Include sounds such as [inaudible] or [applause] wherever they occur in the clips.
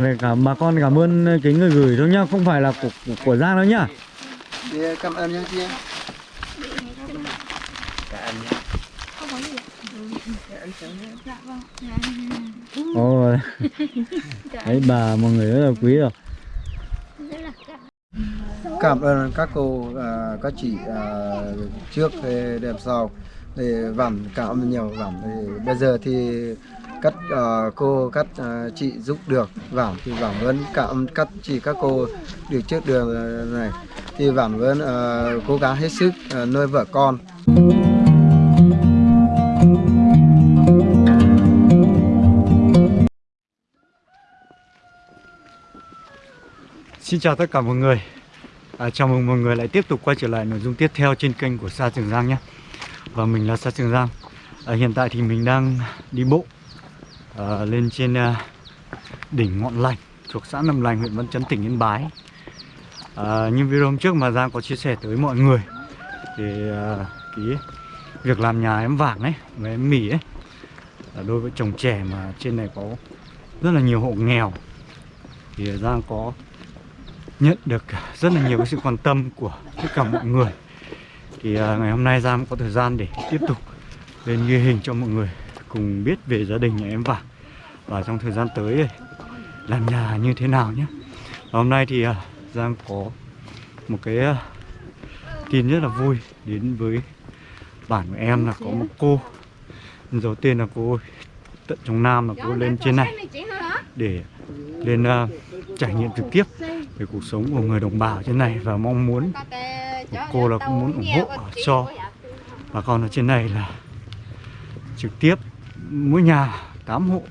Về cả bà con cảm ơn cái người gửi thôi nhá, không phải là của, của, của Giang đâu nhá. Thì cảm ơn nha chị. Ồ, đấy bà mọi người rất là quý rồi. Cảm ơn các cô, à, các chị à, trước đẹp sau. Thì vảm cảm ơn nhiều vảm. Thì bây giờ thì các uh, ờ, cô, các uh, ờ, chị giúp được vảm thì vảm vẫn cảm các chị, các cô được trước đường ờ, này. Thì vảm vẫn uh, cố gắng hết sức uh, nuôi vợ con. Xin chào tất cả mọi người. À, Chào mừng mọi người lại tiếp tục quay trở lại nội dung tiếp theo trên kênh của Sa Trường Giang nhé. Và mình là Sa Trường Giang. À, Hiện tại thì mình đang đi bộ à, Lên trên à, đỉnh Ngọn Lành Thuộc xã Nầm Lành, huyện Văn Chấn, tỉnh Yên Bái. À, Như video hôm trước mà Giang có chia sẻ tới mọi người Thì à, cái việc làm nhà em vàng ấy Và em mì ấy là đối với chồng trẻ mà trên này có rất là nhiều hộ nghèo Thì Giang có nhận được rất là nhiều cái sự quan tâm của tất cả mọi người. Thì à, ngày hôm nay Giang có thời gian để tiếp tục lên ghi hình cho mọi người cùng biết về gia đình nhà em và và trong thời gian tới làm nhà như thế nào nhé. Và hôm nay thì à, Giang có một cái à, tin rất là vui đến với bản của em là có một cô. Đầu tên là cô tận trong Nam là cô lên trên này để lên à, trải nghiệm trực tiếp về cuộc sống của người đồng bào trên này và mong muốn cô là cũng muốn ủng hộ cho bà con ở trên này là trực tiếp mỗi nhà 8 hộ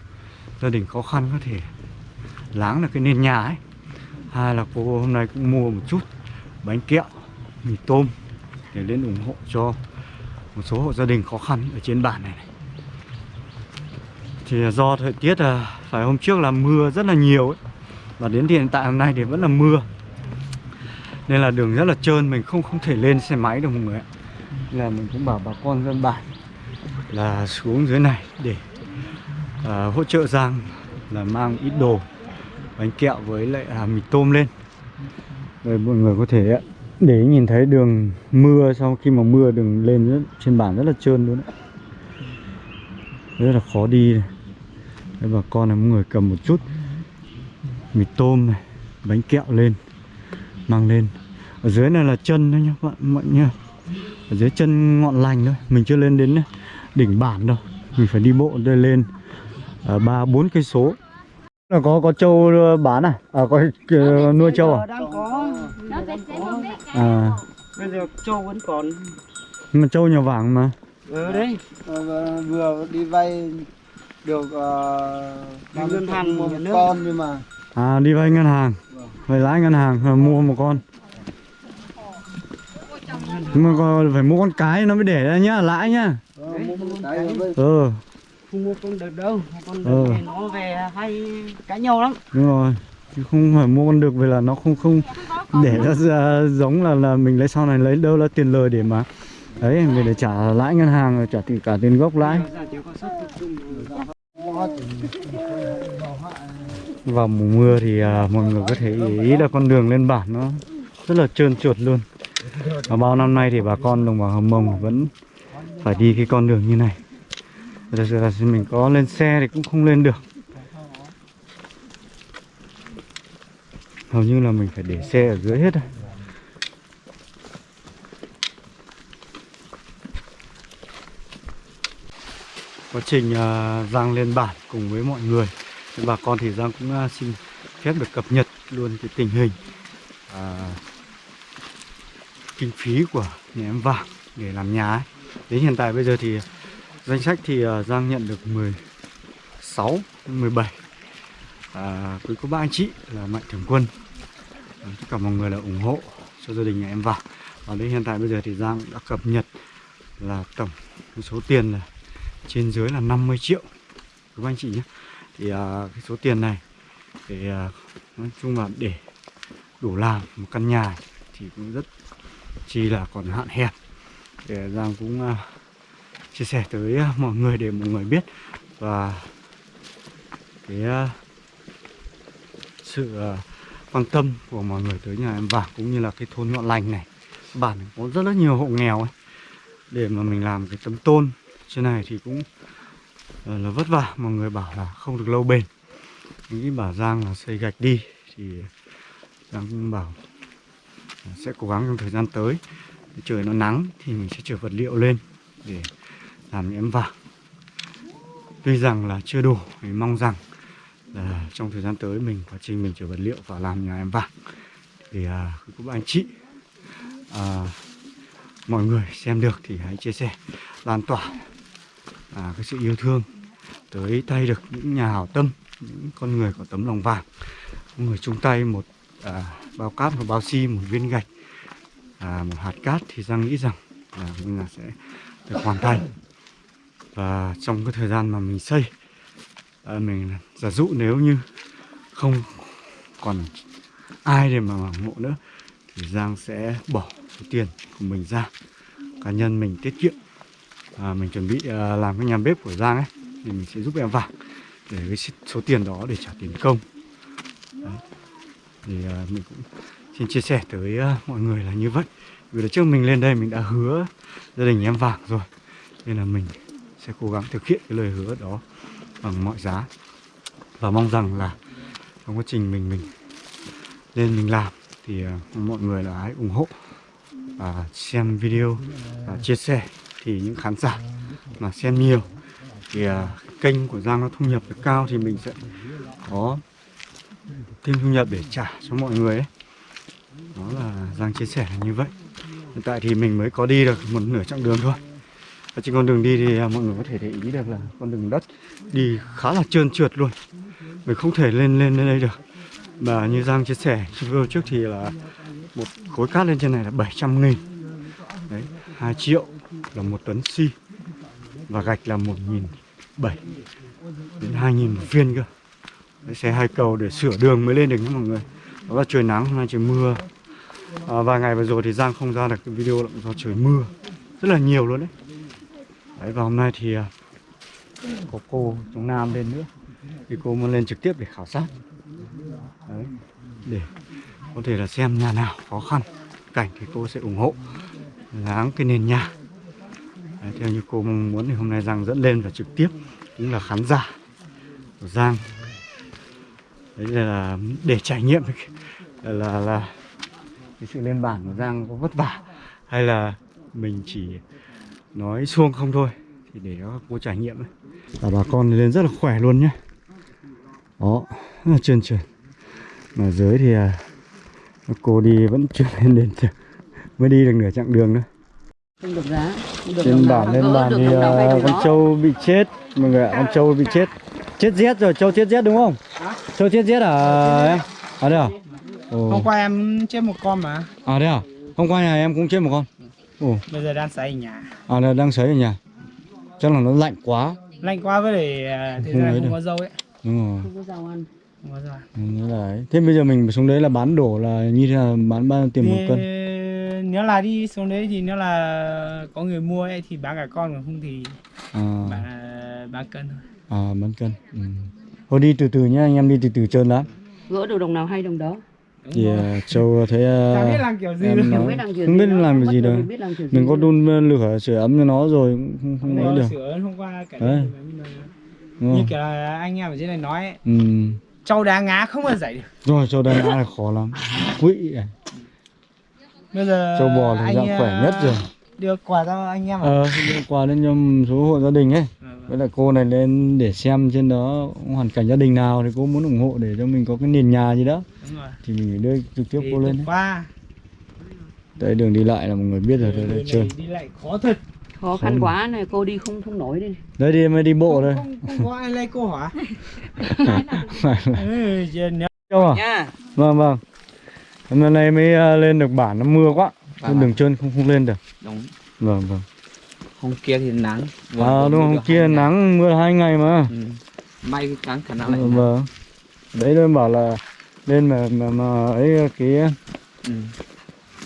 gia đình khó khăn có thể láng được cái nền nhà ấy. Hai là cô hôm nay cũng mua một chút bánh kẹo mì tôm để lên ủng hộ cho một số hộ gia đình khó khăn ở trên bản này, này. thì do thời tiết là phải hôm trước là mưa rất là nhiều ấy và đến hiện tại hôm nay thì vẫn là mưa. Nên là đường rất là trơn mình không không thể lên xe máy được mọi người ạ. Nên là mình cũng bảo bà con dân bản là xuống dưới này để à, hỗ trợ Giang là mang ít đồ bánh kẹo với lại à, mì tôm lên rồi mọi người có thể để nhìn thấy đường mưa sau khi mà mưa đường lên rất, trên bản rất là trơn luôn đấy. rất là khó đi này. Đấy, bà con này mọi người cầm một chút mì tôm này bánh kẹo lên mang lên ở dưới này là chân thôi nhá bạn mọi nhá ở dưới chân ngọn lành thôi mình chưa lên đến đỉnh bản đâu. Mình phải đi bộ đây lên à, ba bốn cây số. Là có có trâu bán à? À có uh, nuôi trâu à? đang có à. Bây giờ trâu vẫn còn. Mà trâu nhà vàng mà. Ở đấy. Ờ, vừa đi vay được uh, ngân hàng một con nhưng mà. À đi vay ngân hàng. Vay lãi ngân hàng rồi mua một con nhưng mà còn phải mua con cái nó mới để ra nhá lãi nhá. Ờ, mua cái ờ không mua con đực đâu con đực Ừ. nó về hay cãi nhau lắm. Đúng rồi chứ không phải mua con được về là nó không không để ra giống là là mình lấy sau này lấy đâu là tiền lời để mà. Đấy mình để trả lãi ngân hàng trả tiền cả tiền gốc lãi. Vào mùa mưa thì à, mọi người có thể ý là con đường lên bản nó rất là trơn trượt luôn và bao năm nay thì bà con đồng bào hầm mông vẫn phải đi cái con đường như này. Thật sự là mình có lên xe thì cũng không lên được. Hầu như là mình phải để xe ở dưới hết rồi quá trình à, Giang lên bản cùng với mọi người. Bà con thì Giang cũng à, xin phép được cập nhật luôn cái tình hình à, kinh phí của nhà em vàng để làm nhà ấy. đến hiện tại bây giờ thì danh sách thì ờ, Giang nhận được 16 17 à, quý cô bác anh chị là mạnh thường quân. À, tất cả mọi người là ủng hộ cho gia đình nhà em vào và đến hiện tại bây giờ thì Giang đã cập nhật là tổng số tiền là trên dưới là 50 triệu. Quý anh chị nhé. Thì à, cái số tiền này để à, nói chung là để đủ làm một căn nhà thì cũng rất chi là còn hạn hẹp. Để Giang cũng à, chia sẻ tới à, mọi người để mọi người biết. Và cái à, sự quan tâm của mọi người tới nhà em Vàng cũng như là cái thôn Ngọn Lành này. Bản có rất rất nhiều hộ nghèo ấy. Để mà mình làm cái tấm tôn trên này thì cũng là vất vả. Mọi người bảo là không được lâu bền. Những nghĩ bảo Giang là xây gạch đi. Thì Giang cũng bảo sẽ cố gắng trong thời gian tới. Trời nó nắng thì mình sẽ chở vật liệu lên để làm em vàng. Tuy rằng là chưa đủ mình mong rằng là trong thời gian tới mình quá trình mình chở vật liệu và làm nhà em vàng. Thì à, cũng anh chị à, mọi người xem được thì hãy chia sẻ lan tỏa à, cái sự yêu thương tới tay được những nhà hảo tâm những con người có tấm lòng vàng. Người chung tay một à, bao cát một bao xi một viên gạch à, một hạt cát thì Giang nghĩ rằng là mình là sẽ được hoàn thành. Và trong cái thời gian mà mình xây à, mình giả dụ nếu như không còn ai để mà ủng hộ nữa thì Giang sẽ bỏ số tiền của mình ra cá nhân mình tiết kiệm. À, mình chuẩn bị à, làm cái nhà bếp của Giang ấy thì mình sẽ giúp em vào để cái số tiền đó để trả tiền công. Đấy thì ờ, mình cũng xin chia sẻ tới ờ, mọi người là như vậy. Vì là trước mình lên đây mình đã hứa gia đình em vàng rồi, nên là mình sẽ cố gắng thực hiện cái lời hứa đó bằng mọi giá. Và mong rằng là trong quá trình mình mình lên mình làm thì ờ, mọi người là hãy ủng hộ và xem video và chia sẻ. Thì những khán giả mà xem nhiều thì kênh của Giang nó thu nhập được cao thì mình sẽ có thêm thu nhập để trả cho mọi người ấy. Đó là Giang chia sẻ là như vậy. Hiện tại thì mình mới có đi được một nửa chặng đường thôi. Và trên con đường đi thì à, mọi người có thể để ý được là con đường đất đi khá là trơn trượt luôn. Mình không thể lên lên lên đây được. Và như Giang chia sẻ video trước thì là một khối cát lên trên này là 700 nghìn. Đấy 2 triệu là một tấn xi và gạch là 1 nghìn 7 đến 2 nghìn một viên cơ xe hai cầu để sửa đường mới lên được nhé mọi người. Đó là trời nắng hôm nay trời mưa. À, vài ngày vừa rồi thì Giang không ra được cái video là do trời mưa. Rất là nhiều luôn đấy. Đấy và hôm nay thì à, có cô trong Nam lên nữa. Thì cô muốn lên trực tiếp để khảo sát. Đấy, để có thể là xem nhà nào khó khăn. Cảnh thì cô sẽ ủng hộ. Láng cái nền nhà. Đấy, theo như cô mong muốn thì hôm nay Giang dẫn lên và trực tiếp. Cũng là khán giả của Giang đấy là để trải nghiệm là là, là cái sự lên bản của Giang có vất vả hay là mình chỉ nói xuông không thôi thì để cho cô trải nghiệm và bà con lên rất là khỏe luôn nhé. Đó rất là trơn trượt. Mà dưới thì à, cô đi vẫn chưa [laughs] lên đến mới đi được nửa chặng đường nữa Không được giá. không được trên bản lên bản thì à, con trâu bị chết mọi người ạ con trâu bị chết. Chết rét rồi trâu chết rét đúng không trâu chết rét à? Em à đây à? Ồ. Hôm qua em chết một con mà. À đây à? Hôm qua nhà em cũng chết một con. Ồ. Bây giờ đang sấy ở nhà. À đây đang sấy ở nhà. Chắc là nó lạnh quá. Lạnh quá với để à, thế Không ra không được. có dâu ấy. Đúng rồi. Không có giàu ăn. Không có dâu à. Ừ, nghĩa là ấy. thế bây giờ mình xuống đấy là bán đổ là như thế nào bán bao nhiêu tiền một cân? Nếu là đi xuống đấy thì nếu là có người mua ấy thì bán cả con còn không thì à, bán, bán cân thôi. À bán cân. Ừ. thôi đi từ từ nhá anh em đi từ từ trơn lắm Gỡ được đồng nào hay đồng đó. Thì à, châu thấy à, Chả biết làm kiểu gì em nói- Không biết làm nó, cái gì đâu. mình có đun lửa sửa ấm cho nó rồi cũng không, không ấy được. sửa hôm qua cả Đấy. như kiểu là anh em ở trên này nói ấy, ừ. trâu đá ngá không bao dậy được. Rồi châu đây là khó lắm. Quỵ à. bây giờ châu bò thì anh, dạng khỏe à, nhất rồi. đưa quà cho anh em à ờ đưa quà lên cho số hộ gia đình ấy với lại cô này lên để xem trên đó hoàn cảnh gia đình nào thì cô muốn ủng hộ để cho mình có cái nền nhà gì đó đúng rồi thì mình đưa trực tiếp Thì cô lên qua Đây đường đi lại là mọi người biết rồi, đây, đây này đi lại khó thật Khó khăn Không. quá này, cô đi không không nổi đi. Đây đi mới đi bộ thôi. không, không có ai lay cô hả là [laughs] ừ, đâu à? Nha. Vâng vâng. Hôm nay mới à, lên được bản nó mưa quá. Trên Vâng. đường trơn không không lên được. đúng Vâng vâng. Hôm kia thì nắng À đúng không? Kia nắng mưa hai ngày mà. ừ. may nắng khả năng lại Vâng. vâng. Đấy tôi bảo là lên mà mà, mà ấy cái ừ.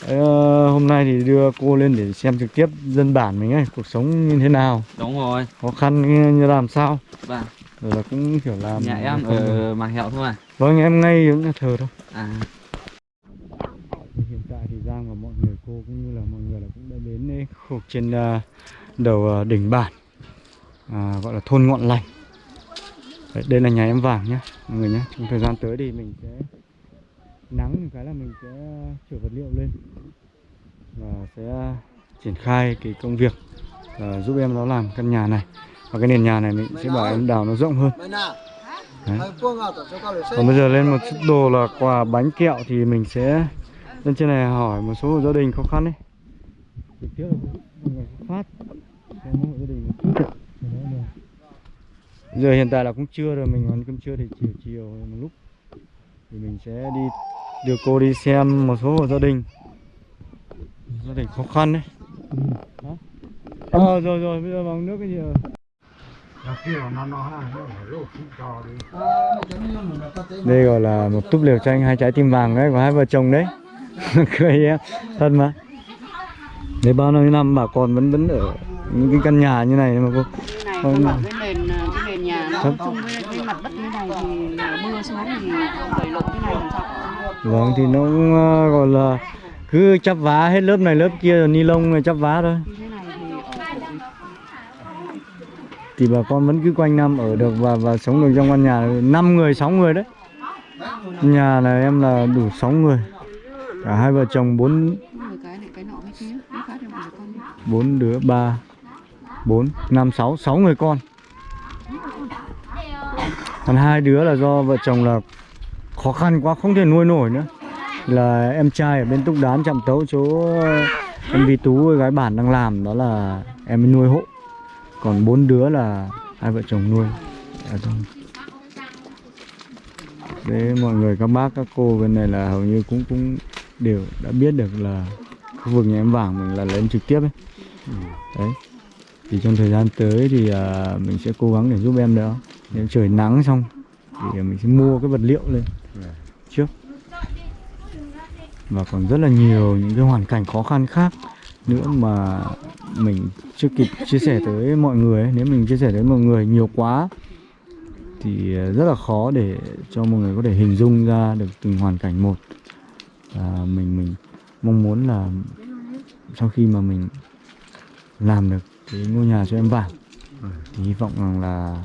ấy, ờ, hôm nay thì đưa cô lên để xem trực tiếp dân bản mình ấy cuộc sống như thế nào đúng rồi khó khăn như, làm sao vâng rồi là cũng kiểu làm Nhà em ở Màng Hẹo thôi à? vâng em ngay ở nhà thờ thôi À, hiện tại thì Giang và mọi người cô cũng như là mọi người là cũng đã đến đây khu trên à, đầu ờ, đỉnh bản à, gọi là thôn ngọn lành. Đấy, đây là nhà em vàng nhé mọi người nhé trong thời gian tới thì mình sẽ nắng một cái là mình sẽ ờ, chở vật liệu lên và sẽ ờ, triển khai cái công việc à, giúp em nó làm căn nhà này. Và cái nền nhà này mình sẽ bảo em đào nó rộng hơn. Đấy. Còn bây giờ lên một chút đồ là quà bánh kẹo thì mình sẽ lên trên này hỏi một số gia đình khó khăn đấy trực tiếp là phát giờ hiện tại là cũng trưa rồi mình ăn cơm trưa thì chiều chiều một lúc. Thì mình sẽ đi đưa cô đi xem một số hộ gia đình. Gia đình khó khăn đấy. Đó ờ rồi rồi bây giờ bằng nước cái gì rồi? Đây gọi là một túp liều tranh hai trái tim vàng đấy của hai vợ chồng đấy. [laughs] Cười em thật mà. Đấy bao nhiêu năm bà con vẫn vẫn ở những cái căn nhà như này mà cô cái này không bảo cái nền à, cái nền nhà nó chung với cái mặt đất như này thì mưa xuống thì đẩy lộn cái này làm sao? Vâng thì nó cũng, ờ, gọi là cứ chắp vá hết lớp này lớp kia rồi ni lông rồi chắp vá thôi. Như này thì bà con vẫn cứ quanh năm ở được và và sống được trong căn nhà. Năm người sáu người đấy. Nhà này em là đủ sáu người. Cả hai vợ chồng bốn này bốn đứa ba bốn, năm, sáu. Sáu người con. Còn hai đứa là do vợ chồng là khó khăn quá, không thể nuôi nổi nữa. Là em trai ở bên túc đán chạm tấu chỗ ờ, em Vi Tú với gái bản đang làm, đó là em nuôi hộ. Còn bốn đứa là hai vợ chồng nuôi. Ở trong đấy mọi người, các bác, các cô bên này là hầu như cũng cũng đều đã biết được là khu vực nhà em vàng mình là lên trực tiếp ấy. Ừ, đấy thì trong thời gian tới thì à, mình sẽ cố gắng để giúp em nữa nếu trời nắng xong thì à, mình sẽ mua cái vật liệu lên trước. Và còn rất là nhiều những cái hoàn cảnh khó khăn khác nữa mà mình chưa kịp chia sẻ tới mọi người ấy. nếu mình chia sẻ tới mọi người nhiều quá thì à, rất là khó để cho mọi người có thể hình dung ra được từng hoàn cảnh một. Và mình mình mong muốn là sau khi mà mình làm được cái ngôi nhà cho em vàng thì hy vọng rằng là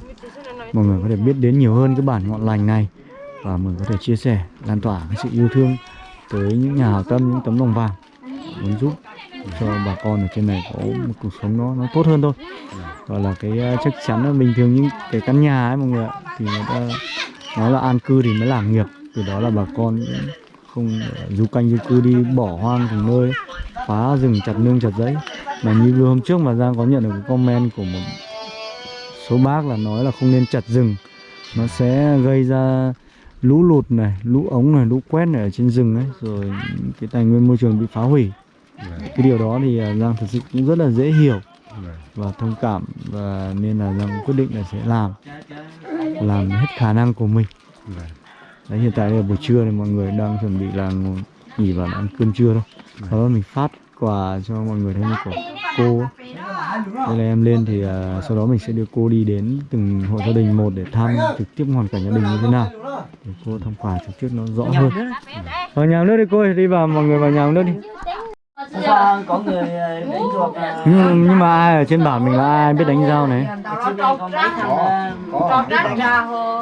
mọi người có thể biết đến nhiều hơn cái bản ngọn lành này và mình có thể chia sẻ, lan tỏa cái sự yêu thương tới những nhà hảo tâm, những tấm lòng vàng muốn giúp cho bà con ở trên này có một cuộc sống nó nó tốt hơn thôi. Và là cái à, chắc chắn là bình thường những cái căn nhà ấy mọi người ạ, thì người ta nói là an cư thì mới làm nghiệp. Từ đó là bà con không à, du canh du cư đi bỏ hoang từng nơi, phá rừng chặt nương chặt giấy mà như hôm trước mà Giang có nhận được comment của một số bác là nói là không nên chặt rừng. Nó sẽ gây ra lũ lụt này lũ ống này lũ quét này ở trên rừng ấy rồi cái tài nguyên môi trường bị phá hủy. Cái điều đó thì à, Giang thật sự cũng rất là dễ hiểu và thông cảm và nên là Giang quyết định là sẽ làm làm hết khả năng của mình. Đấy hiện tại là buổi trưa thì mọi người đang chuẩn bị là nghỉ và ăn cơm trưa thôi. Sau đó mình phát quà cho mọi người thêm của cô. Đây là em lên thì à, sau đó mình sẽ đưa cô đi đến từng hộ gia đình một để thăm trực tiếp hoàn cảnh gia đình như thế nào. Để cô thăm quà trực tiếp nó rõ hơn. Vào nhà nước đi cô ơi, đi vào mọi người vào nhà nước đi. Có người đánh ruột nhưng, nhưng mà ai ở trên bản mình là ai biết đánh dao này?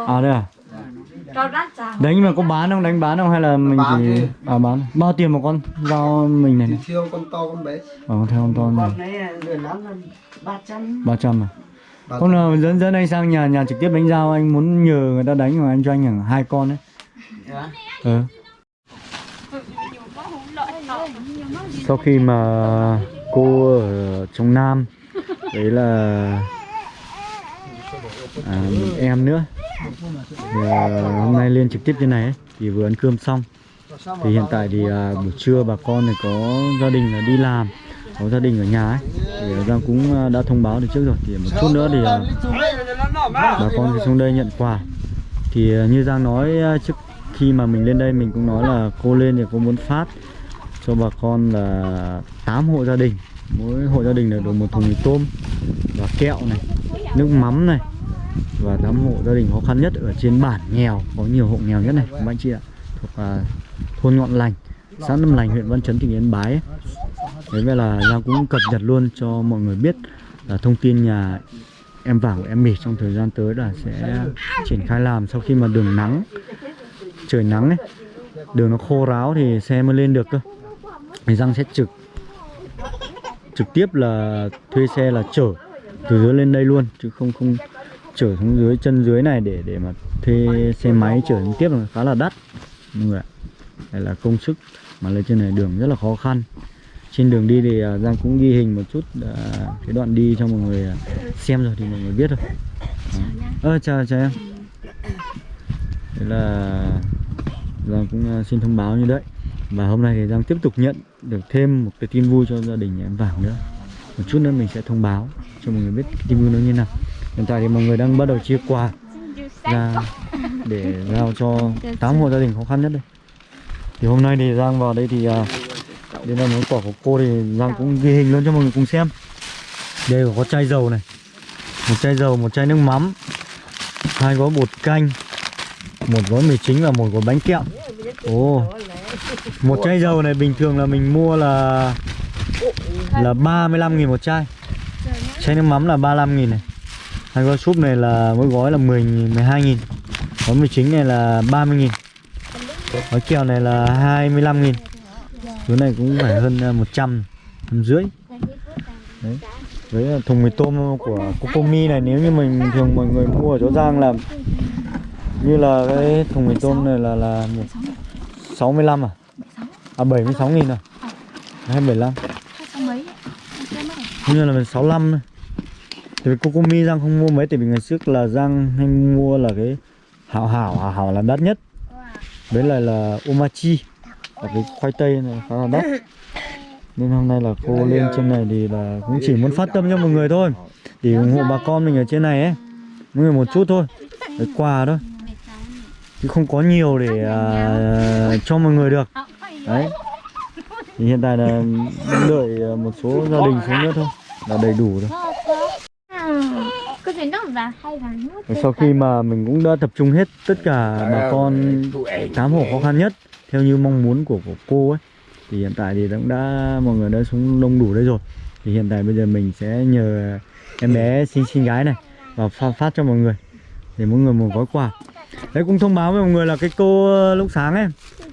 À đây à đánh nhưng mà có bán không? Đánh bán không? Hay là mình Bán chỉ chứ. à bán. Bao tiền một con? Dao mình này Thì này. thiêu con to con bé. À, con theo con to này. Con đấy lừa lắm hơn 300 ba trăm. À? Hôm nào dẫn dẫn anh sang nhà nhà trực tiếp đánh dao anh muốn nhờ người ta đánh mà anh cho anh khoảng hai con đấy Dạ. ừ. sau khi mà cô ở trong nam đấy là à, em nữa. Thì, à, hôm nay lên trực tiếp trên này ấy, thì vừa ăn cơm xong. Thì hiện tại thì à, buổi trưa bà con này có gia đình là đi làm có gia đình ở nhà ấy. Thì à, Giang cũng à, đã thông báo từ trước rồi. Thì một chút nữa thì à, bà con thì xuống đây nhận quà. Thì à, như Giang nói trước khi mà mình lên đây mình cũng nói là cô lên thì cô muốn phát cho bà con là 8 hộ gia đình. Mỗi hộ gia đình là được một thùng mì tôm và kẹo này nước mắm này và tám hộ gia đình khó khăn nhất ở trên bản nghèo có nhiều hộ nghèo nhất này các anh chị ạ thuộc à, thôn Ngọn Lành xã Năm Lành huyện Văn Chấn tỉnh Yên Bái ấy. Thế vậy là Giang cũng cập nhật luôn cho mọi người biết là thông tin nhà em vàng của em mì trong thời gian tới là sẽ triển khai làm sau khi mà đường nắng trời nắng ấy đường nó khô ráo thì xe mới lên được cơ thì Giang sẽ trực trực tiếp là thuê xe là chở từ dưới lên đây luôn chứ không không chở xuống dưới chân dưới này để để mà thuê xe máy chở xuống tiếp là khá là đắt. Mọi người ạ. Đây là công sức mà lên trên này đường rất là khó khăn. Trên đường đi thì à, Giang cũng ghi hình một chút à, cái đoạn đi cho mọi người à, xem rồi thì mọi người biết rồi Đó. à, chào chào em. Đấy là Giang cũng à, xin thông báo như đấy. Và hôm nay thì Giang tiếp tục nhận được thêm một cái tin vui cho gia đình nhà em vào nữa. Một chút nữa mình sẽ thông báo cho mọi người biết cái tin vui nó như nào hiện tại thì mọi người đang bắt đầu chia quà ra để giao cho 8 hộ gia đình khó khăn nhất đây. Thì hôm nay thì Giang vào đây thì uh, đây là món quà của cô thì Giang cũng ghi hình luôn cho mọi người cùng xem. Đây có chai dầu này một chai dầu một chai nước mắm hai gói bột canh một gói mì chính và một gói bánh kẹo. Ồ một chai dầu này bình thường là mình mua là là 35 nghìn một chai. Chai nước mắm là 35 nghìn này hai gói súp này là mỗi gói là 10 nghìn, 12 nghìn. Gói mì chính này là 30 nghìn. Gói kèo này là 25 nghìn. Thứ này cũng phải hơn à, 100 trăm rưỡi. Đấy. Với thùng mì tôm của Cocomi này. Nếu như mình thường mọi người mua ở chỗ Giang là như là cái thùng mì tôm này là là 65 à? À 76 nghìn à? 275 Như là 65 này Tại vì Kokomi Giang không mua mấy Tại vì ngày trước là Giang hay mua là cái Hảo hảo, hảo hảo là đắt nhất. Với lại là Omachi Là cái khoai tây này khá là đắt. Nên hôm nay là cô lên trên này thì là cũng chỉ muốn phát tâm cho mọi người thôi. Để ủng hộ bà con mình ở trên này ấy. Mọi người một chút thôi. Cái quà thôi. Chứ không có nhiều để uh, cho mọi người được. Đấy. Thì hiện tại là đợi à, một số gia đình xuống nữa thôi. Là đầy đủ rồi. Thể nó là hay Và sau khi mà mình cũng đã tập trung hết tất cả bà con tám hộ khó khăn nhất theo như mong muốn của, của cô ấy thì hiện tại thì cũng đã mọi người đã xuống đông đủ đây rồi. Thì hiện tại bây giờ mình sẽ nhờ em bé xinh xinh gái này và phát, phát cho mọi người để mỗi người một gói quà. Đấy cũng thông báo với mọi người là cái cô ờ, lúc sáng ấy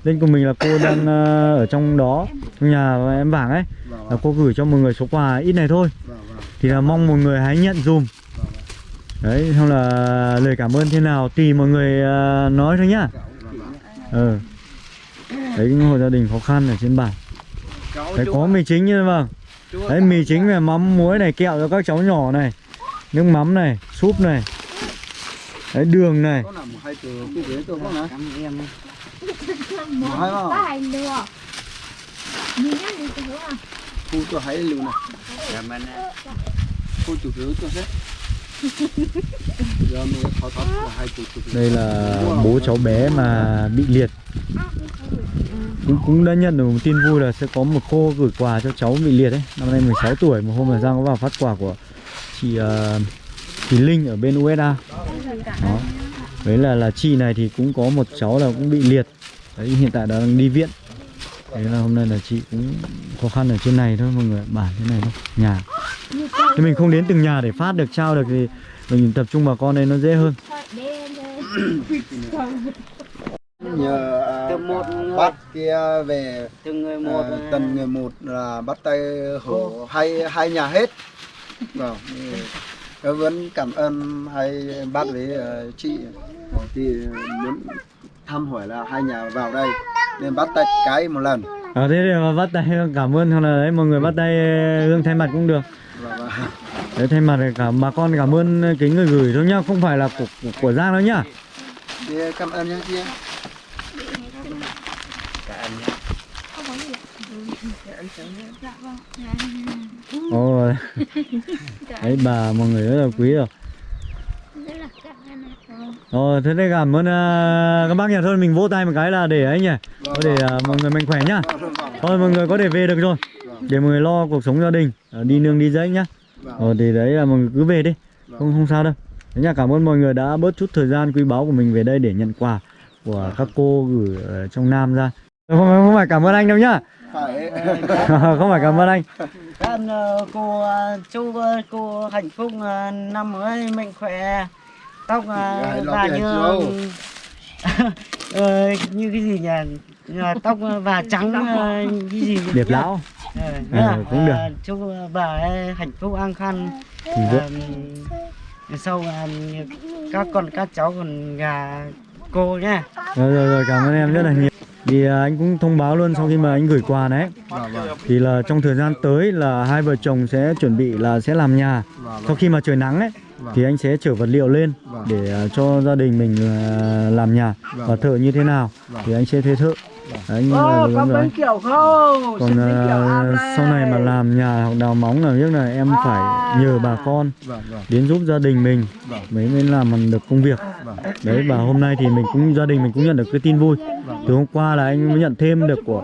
lên của mình là cô đang ờ, ở trong đó trong nhà em vàng ấy là cô gửi cho mọi người số quà ít này thôi. Thì là mong mọi người hãy nhận dùm đấy xong là lời cảm ơn thế nào tùy mọi người ờ, nói thôi nhá. Ờ. Đấy những hộ gia đình khó khăn ở trên bản. Đấy có mì chính như vâng. Đấy mì chính về mắm muối này kẹo cho các cháu nhỏ này nước mắm này súp này. Đấy đường này. À Phu cho hãy lưu này Phu chủ yếu cho hết đây là bố cháu bé mà bị liệt. Cũng cũng đã nhận được một tin vui là sẽ có một cô gửi quà cho cháu bị liệt ấy. Năm nay 16 tuổi một hôm là Giang có vào phát quà của chị uh, chị Linh ở bên USA đó. Đấy là là chị này thì cũng có một cháu là cũng bị liệt. Đấy hiện tại đang đi viện đấy là hôm nay là chị cũng khó khăn ở trên này thôi mọi người bản thế này thôi nhà. Thì mình không đến từng nhà để phát được trao được thì mình tập trung bà con đây nó dễ hơn. Nhờ à, một người. bắt kia về từng người một à, tần người một là bắt tay hổ hai hai nhà hết. Vâng Tôi vẫn cảm ơn hai bác với ờ, chị. Thì muốn thăm hỏi là hai nhà vào đây nên bắt tay cái một lần. À, thế thì mà bắt tay cảm ơn hoặc là đấy. Mọi người bắt tay hương thay mặt cũng được. Và, và đấy thay mặt cả bà con cảm ơn cái người gửi thôi nhá. Không phải là của của, của Giang đâu nhá. Cảm ơn nha chị Ồ, đấy bà mọi người rất là quý rồi ạ Ồ, thế thì cảm ơn à, các bác nhà thôi mình vỗ tay một cái là để ấy nhỉ có để à, mọi người mạnh khỏe nhá thôi mọi người có thể về được rồi để mọi người lo cuộc sống gia đình à, đi nương đi dãy nhá Vâng. Ờ thì đấy là mọi người cứ về đi không không sao đâu Thế nha, cảm ơn mọi người đã bớt chút thời gian quý báu của mình về đây để nhận quà của các cô gửi ở trong Nam ra. Không, không phải cảm ơn anh đâu nhá. phải [laughs] không phải cảm ơn anh. Cảm ơn cô ờ, chúc ờ, cô hạnh phúc ờ, năm mới mạnh khỏe tóc và cái như [laughs] ờ, như cái gì nhỉ Ờ, tóc và trắng ờ, cái gì? Điệp lão. Ờ, nhá. cũng được. Ờ, chúc bà ấy hạnh phúc an vợ- Ờ, sau ờ, các con các cháu còn gà cô nhá Rồi, rồi rồi cảm ơn em rất là nhiều. Thì à, anh cũng thông báo luôn sau khi mà anh gửi quà đấy thì là trong thời gian tới là hai vợ chồng sẽ chuẩn bị là sẽ làm nhà. vâng Sau khi mà trời nắng ấy vâng thì anh sẽ chở vật liệu lên Vâng. để à, cho gia đình mình à, làm nhà Vâng. và thợ như thế nào Vâng. thì anh sẽ thuê thợ. Đấy, anh Ô, là có bánh kiểu không? còn bánh kiểu à, sau này mà làm nhà hoặc đào móng là biết là em phải nhờ bà con vâng vâng. đến giúp gia đình mình. Vâng. Mới mới làm được công việc. Vâng. Đấy và hôm nay thì mình cũng gia đình mình cũng nhận được cái tin vui. Vâng. Từ hôm qua là anh mới nhận thêm được của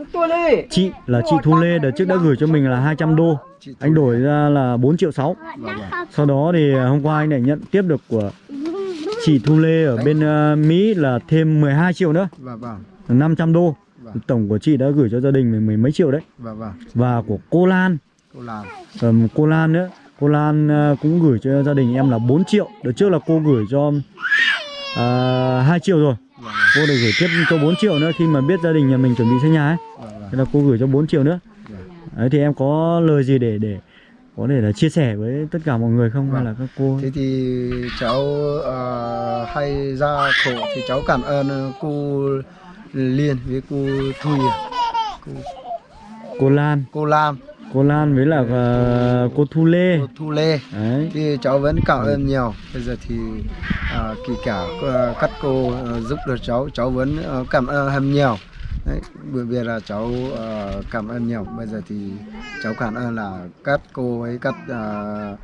chị là chị Thu Lê đợt trước đã gửi cho mình là 200 đô. Anh đổi ra là 4 triệu 6 vâng vâng. Sau đó thì à, hôm qua anh lại nhận tiếp được của chị Thu Lê ở bên à, Mỹ là thêm 12 triệu nữa. Vâng vâng. 500 đô. Vâng. Tổng của chị đã gửi cho gia đình mình mười mấy triệu đấy. Vâng vâng. Và của cô Lan. Cô làm Ờm, cô Lan nữa. Cô Lan à, cũng gửi cho gia đình em là 4 triệu. Đợt trước là cô gửi cho uh, 2 triệu rồi. Vâng cô được gửi tiếp cho 4 triệu nữa khi mà biết gia đình nhà mình chuẩn bị xây nhà ấy. Vâng vâng. Thế là cô gửi cho 4 triệu nữa. Vâng. đấy thì em có lời gì để để có thể là chia sẻ với tất cả mọi người không? Hay Vâng. là các cô? Thế thì cháu ờ, hay ra khổ thì cháu cảm ơn cô Liên với cô Thùy cô, cô Lan. Cô Lam cô Lan với là à, cô Thu Lê. Cô Thu Lê. Đấy. Thì cháu vẫn cảm ơn nhiều. Bây giờ thì à, kể cả ờ, các cô ờ, giúp được cháu cháu vẫn ờ, cảm ơn hơn nhiều Đấy, bởi vì là cháu uh, cảm ơn nhiều. Bây giờ thì cháu cảm ơn là các cô ấy các uh,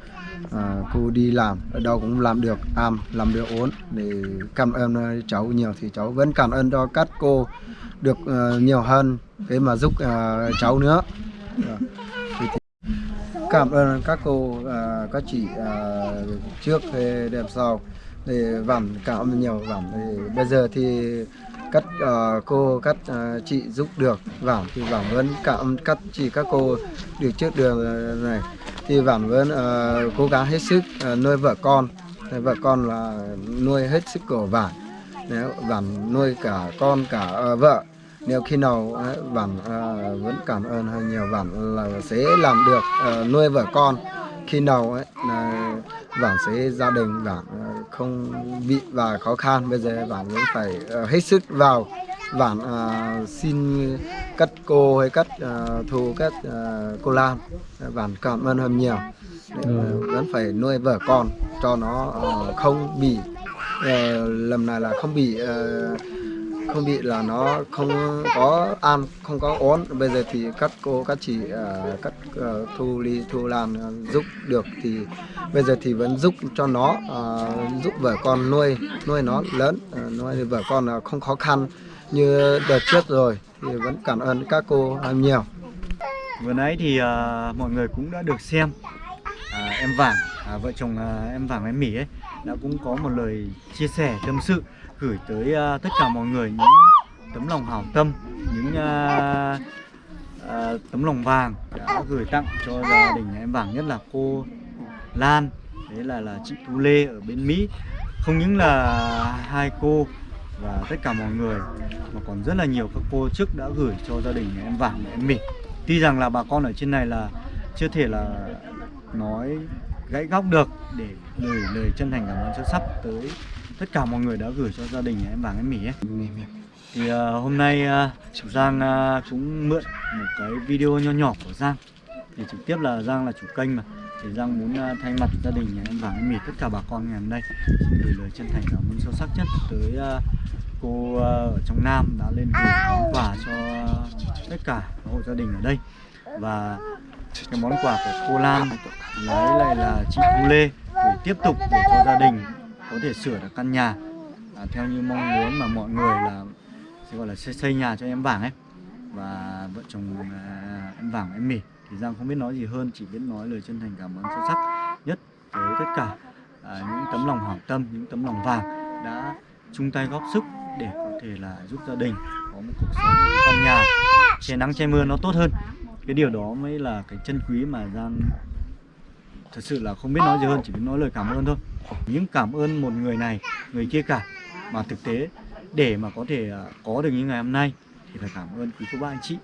uh, cô đi làm. Ở đâu cũng làm được am làm được ổn. Để cảm ơn cháu nhiều thì cháu vẫn cảm ơn cho các cô được uh, nhiều hơn. Để mà giúp uh, cháu nữa. Dạ. Thì- thì cảm ơn các cô uh, các chị uh, trước đẹp sau. Để vẳn cảm ơn nhiều vẳn bây giờ thì các uh, ờ, cô các uh, ờ, chị giúp được vảm thì vảm vẫn cảm các chị các cô được trước đường ờ, này. Thì vảm vẫn uh, cố gắng hết sức uh, nuôi vợ con. Thì vợ con là nuôi hết sức của vảm nếu vảm nuôi cả con cả uh, vợ. Nếu khi nào vảm uh, vẫn cảm ơn hơi nhiều vảm là sẽ làm được uh, nuôi vợ con khi nào ấy là vẳn sẽ gia đình vẳn à, không bị và khó khăn. Bây giờ vẳn vẫn phải à, hết sức vào. Vẳn à, xin các cô hay các à, thù các à, cô Lan. Vẳn cảm ơn hơn nhiều. À, vẫn phải nuôi vợ con cho nó à, không bị à, lần này là không bị à, không bị là nó không có ăn không có ốm bây giờ thì các cô các chị à, các à, thu ly thu lan à, giúp được thì bây giờ thì vẫn giúp cho nó giúp vợ con nuôi nuôi nó lớn nuôi vợ con không khó khăn như đợt trước rồi thì vẫn cảm ơn các cô nhiều. Vừa nãy thì uh, mọi người cũng đã được xem à, em vàng à, vợ chồng à, em vàng em mỉ ấy đã cũng có một lời chia sẻ tâm sự gửi tới uh, tất cả mọi người những tấm lòng hảo tâm những uh, uh, tấm lòng vàng đã gửi tặng cho gia đình nhà em vàng nhất là cô Lan đấy là là chị Thu Lê ở bên Mỹ. Không những là hai cô và tất cả mọi người mà còn rất là nhiều các cô trước đã gửi cho gia đình nhà em vàng nhà em mỉ tuy rằng là bà con ở trên này là chưa thể là nói gãy góc được để gửi lời chân thành cảm ơn sâu sắc tới tất cả mọi người đã gửi cho gia đình em vàng em mỉ ấy. thì à, hôm nay à, Giang à, cũng mượn một cái video nho nhỏ của Giang. Thì trực tiếp là Giang là chủ kênh mà. Thì Giang muốn à, thay mặt gia đình nhà em vàng em mỉ tất cả bà con ngày hôm nay xin gửi lời chân thành cảm ơn sâu sắc nhất tới à, cô à, ở trong Nam đã lên gửi món quà cho tất cả hộ gia đình ở đây. Và cái món quà của cô Lan lấy lại là chị Thu Lê gửi tiếp tục để cho gia đình có thể sửa được căn nhà. À, theo như mong muốn mà mọi người là sẽ gọi là xây, xây nhà cho em vàng ấy. Và vợ chồng à, em vàng em mỉ. Thì Giang không biết nói gì hơn chỉ biết nói lời chân thành cảm ơn sâu sắc nhất tới tất cả à, những tấm lòng hảo tâm những tấm lòng vàng đã chung tay góp sức để có thể là giúp gia đình có một cuộc sống một căn nhà che nắng che mưa nó tốt hơn. Cái điều đó mới là cái chân quý mà Giang thật sự là không biết nói gì hơn chỉ biết nói lời cảm ơn thôi những cảm ơn một người này người kia cả. Mà thực tế để mà có thể à, có được như ngày hôm nay thì phải cảm ơn quý cô bác anh chị.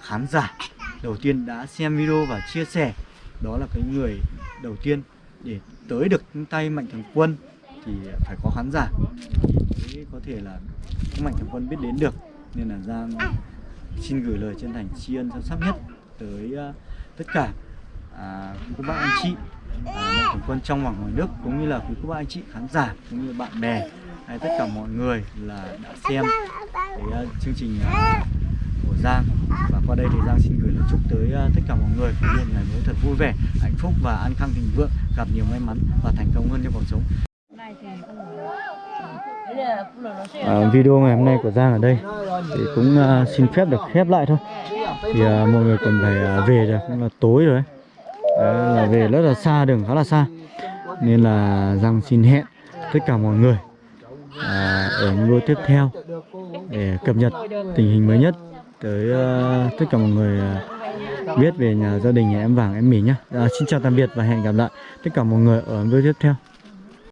Khán giả đầu tiên đã xem video và chia sẻ đó là cái người đầu tiên để tới được tay mạnh thường quân thì phải có khán giả. Thì mới có thể là các mạnh thường quân biết đến được nên là Giang xin gửi lời chân thành tri ân sâu sắc nhất tới à, tất cả à, quý cô bác anh chị à, mạnh thường quân trong và ngoài nước cũng như là quý cô bác anh chị khán giả cũng như bạn bè hay tất cả mọi người là đã xem cái ờ, chương trình ờ, của Giang. Và qua đây thì Giang xin gửi lời chúc tới ờ, tất cả mọi người một ngày mới thật vui vẻ hạnh phúc và an khang thịnh vượng gặp nhiều may mắn và thành công hơn trong cuộc sống. À, video ngày hôm nay của Giang ở đây thì cũng uh, xin phép được khép lại thôi. Thì uh, mọi người còn phải uh, về rồi cũng là tối rồi ấy. Đấy, là về rất là xa đường khá là xa. Nên là Giang xin hẹn tất cả mọi người à, ở những video tiếp theo để cập nhật tình hình mới nhất tới uh, tất cả mọi người à, biết về nhà gia đình nhà em vàng em mì nhá. À, xin chào tạm biệt và hẹn gặp lại tất cả mọi người ở video tiếp theo.